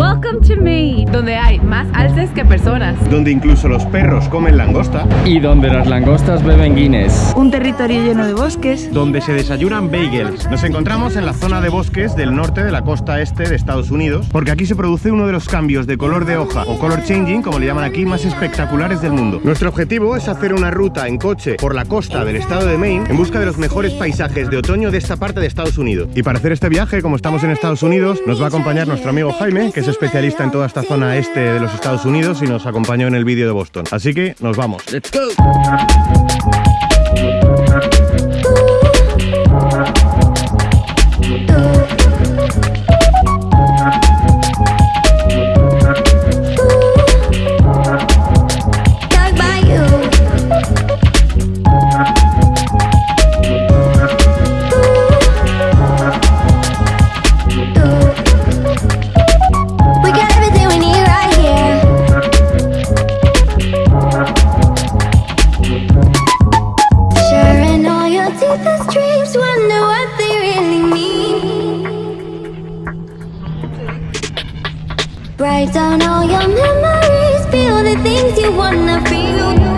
Welcome to Maine, donde hay más alces que personas. Donde incluso los perros comen langosta. Y donde las langostas beben Guinness. Un territorio lleno de bosques. Donde se desayunan bagels. Nos encontramos en la zona de bosques del norte de la costa este de Estados Unidos, porque aquí se produce uno de los cambios de color de hoja o color changing, como le llaman aquí, más espectaculares del mundo. Nuestro objetivo es hacer una ruta en coche por la costa del estado de Maine en busca de los mejores paisajes de otoño de esta parte de Estados Unidos. Y para hacer este viaje, como estamos en Estados Unidos, nos va a acompañar nuestro amigo Jaime, que es especialista en toda esta zona este de los Estados Unidos y nos acompañó en el vídeo de Boston. Así que nos vamos. ¡Let's go! Write down all your memories, feel the things you wanna feel.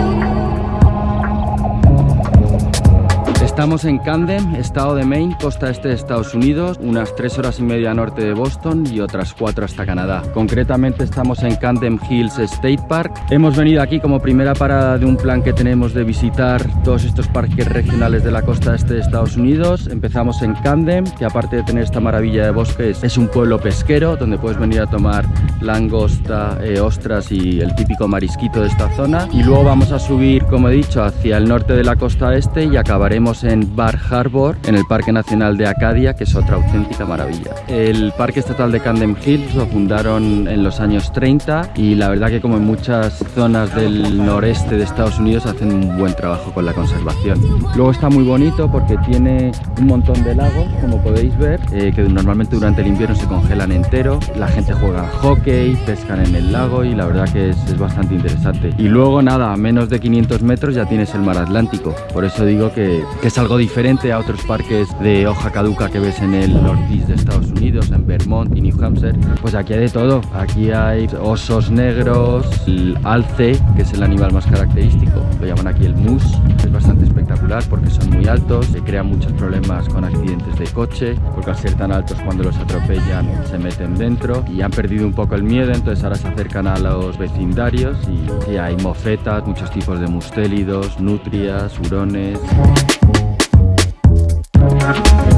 Estamos en Camden, estado de Maine, costa este de Estados Unidos, unas 3 horas y media norte de Boston y otras 4 hasta Canadá. Concretamente estamos en Camden Hills State Park. Hemos venido aquí como primera parada de un plan que tenemos de visitar todos estos parques regionales de la costa este de Estados Unidos. Empezamos en Camden, que aparte de tener esta maravilla de bosques, es un pueblo pesquero donde puedes venir a tomar langosta, eh, ostras y el típico marisquito de esta zona. Y luego vamos a subir, como he dicho, hacia el norte de la costa este y acabaremos en Bar Harbor, en el Parque Nacional de Acadia, que es otra auténtica maravilla. El Parque Estatal de Camden Hills lo fundaron en los años 30 y la verdad que como en muchas zonas del noreste de Estados Unidos hacen un buen trabajo con la conservación. Luego está muy bonito porque tiene un montón de lagos, como podéis ver, eh, que normalmente durante el invierno se congelan entero. La gente juega hockey, pescan en el lago y la verdad que es, es bastante interesante. Y luego nada, a menos de 500 metros ya tienes el mar Atlántico. Por eso digo que, que es algo diferente a otros parques de hoja caduca que ves en el northeast de Estados Unidos, en Vermont y New Hampshire. Pues aquí hay de todo. Aquí hay osos negros, el alce, que es el animal más característico. Lo llaman aquí el moose. Es bastante espectacular porque son muy altos, se crean muchos problemas con accidentes de coche, porque al ser tan altos cuando los atropellan se meten dentro y han perdido un poco el miedo, entonces ahora se acercan a los vecindarios y, y hay mofetas, muchos tipos de mustélidos, nutrias, hurones. Thank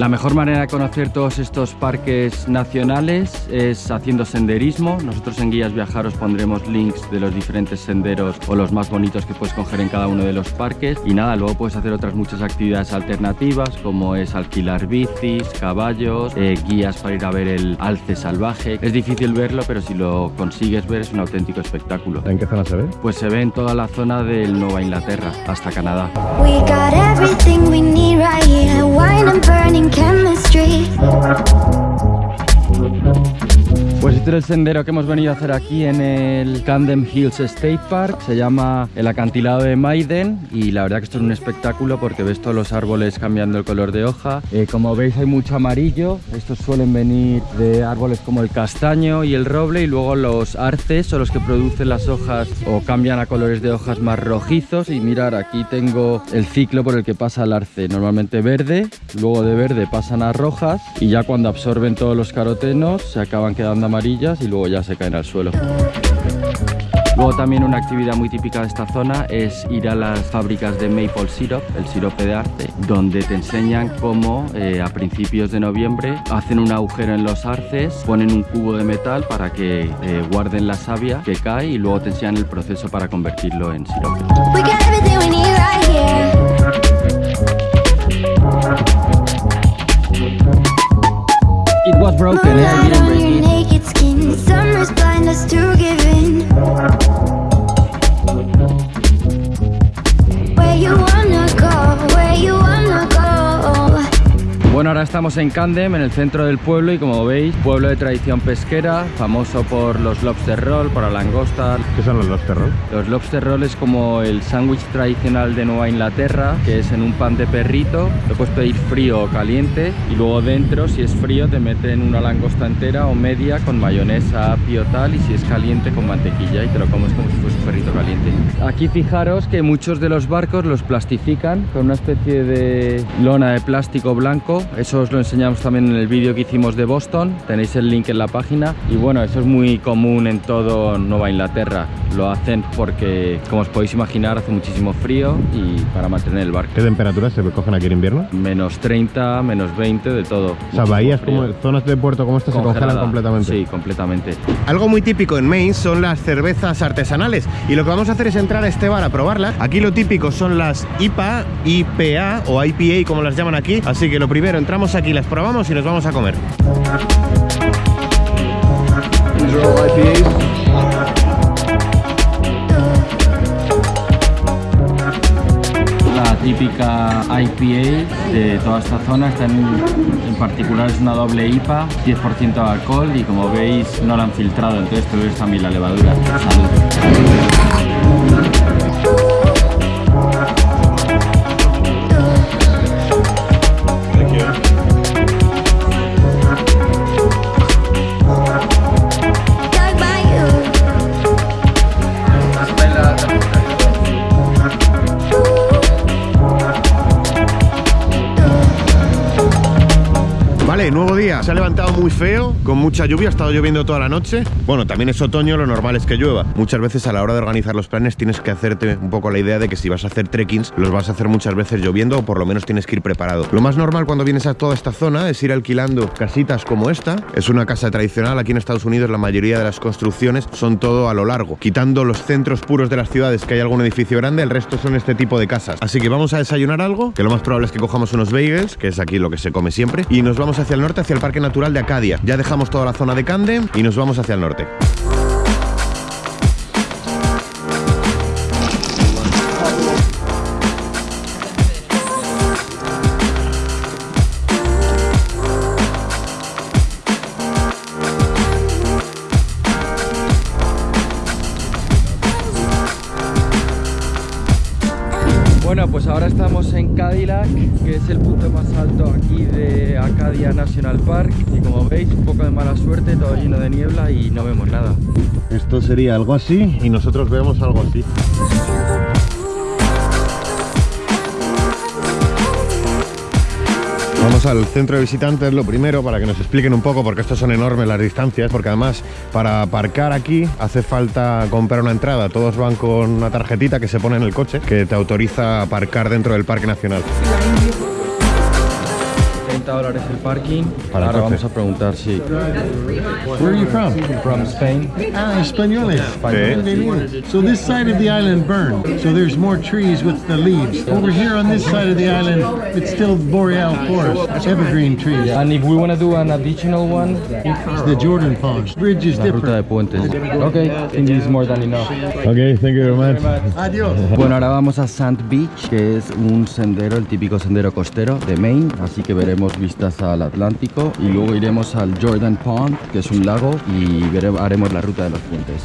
La mejor manera de conocer todos estos parques nacionales es haciendo senderismo. Nosotros en Guías Viajar os pondremos links de los diferentes senderos o los más bonitos que puedes coger en cada uno de los parques. Y nada, luego puedes hacer otras muchas actividades alternativas como es alquilar bicis, caballos, eh, guías para ir a ver el alce salvaje. Es difícil verlo, pero si lo consigues ver es un auténtico espectáculo. ¿En qué zona se ve? Pues se ve en toda la zona del Nueva Inglaterra hasta Canadá. El sendero que hemos venido a hacer aquí en el Camden Hills State Park. Se llama el acantilado de Maiden y la verdad que esto es un espectáculo porque ves todos los árboles cambiando el color de hoja. Eh, como veis hay mucho amarillo. Estos suelen venir de árboles como el castaño y el roble y luego los arces son los que producen las hojas o cambian a colores de hojas más rojizos. Y mirar, aquí tengo el ciclo por el que pasa el arce. Normalmente verde, luego de verde pasan a rojas y ya cuando absorben todos los carotenos se acaban quedando y luego ya se caen al suelo. Luego también una actividad muy típica de esta zona es ir a las fábricas de maple syrup, el sirope de arte, donde te enseñan cómo eh, a principios de noviembre hacen un agujero en los arces, ponen un cubo de metal para que eh, guarden la savia que cae y luego te enseñan el proceso para convertirlo en sirope. It was broken, eh, was blind us to giving Bueno, ahora estamos en Candem, en el centro del pueblo y como veis, pueblo de tradición pesquera, famoso por los lobster roll, por la langosta. ¿Qué son los lobster roll? Los lobster roll es como el sándwich tradicional de Nueva Inglaterra, que es en un pan de perrito, lo puedes pedir frío o caliente y luego dentro, si es frío, te meten una langosta entera o media con mayonesa, apio tal y si es caliente con mantequilla y te lo comes como si fuese un perrito caliente. Aquí fijaros que muchos de los barcos los plastifican con una especie de lona de plástico blanco. Eso os lo enseñamos también en el vídeo que hicimos de Boston. Tenéis el link en la página. Y bueno, eso es muy común en todo Nueva Inglaterra. Lo hacen porque, como os podéis imaginar, hace muchísimo frío y para mantener el barco. ¿Qué temperaturas se cogen aquí en invierno? Menos 30, menos 20, de todo. O sea, bahías frío. como zonas de puerto como esta se congelan completamente. Sí, completamente. Algo muy típico en Maine son las cervezas artesanales y lo que vamos a hacer es entrar a este bar a probarlas. Aquí lo típico son las IPA, IPA o IPA como las llaman aquí. Así que lo primero, entramos aquí, las probamos y nos vamos a comer. La típica IPA de toda esta zona, esta en, en particular es una doble IPA, 10% de alcohol y como veis no la han filtrado, entonces te ves también la levadura. Se ha levantado muy feo, con mucha lluvia, ha estado lloviendo toda la noche. Bueno, también es otoño, lo normal es que llueva. Muchas veces a la hora de organizar los planes tienes que hacerte un poco la idea de que si vas a hacer trekkings, los vas a hacer muchas veces lloviendo o por lo menos tienes que ir preparado. Lo más normal cuando vienes a toda esta zona es ir alquilando casitas como esta. Es una casa tradicional, aquí en Estados Unidos la mayoría de las construcciones son todo a lo largo. Quitando los centros puros de las ciudades que hay algún edificio grande, el resto son este tipo de casas. Así que vamos a desayunar algo, que lo más probable es que cojamos unos bagels, que es aquí lo que se come siempre, y nos vamos hacia el norte, hacia el Parque Natural de Ya dejamos toda la zona de Camden y nos vamos hacia el norte. Bueno, pues ahora estamos en Cadillac, que es el punto más alto aquí de Acadia National Park. Y como veis, un poco de mala suerte, todo lleno de niebla y no vemos nada. Esto sería algo así y nosotros vemos algo así. Vamos al centro de visitantes lo primero para que nos expliquen un poco porque estos son enormes las distancias porque además para aparcar aquí hace falta comprar una entrada todos van con una tarjetita que se pone en el coche que te autoriza a aparcar dentro del parque nacional 30 dólares el parking. Para ahora vamos a preguntar si... Where are you from? From Spain. Ah, Españoles. Sí. So this side of the island burned. So there's more trees with the leaves. Over here on this side of the island, it's still boreal forest, evergreen trees. And if we want to do an additional one, It's the Jordan Pond. Bridge is la ruta de different. puentes. Ok, I think this is more than enough. Ok, thank you very much Adiós. Bueno, ahora vamos a Sand Beach, que es un sendero, el típico sendero costero de Maine, así que veremos vistas al Atlántico y luego iremos al Jordan Pond, que es un lago, y vere- haremos la ruta de los puentes.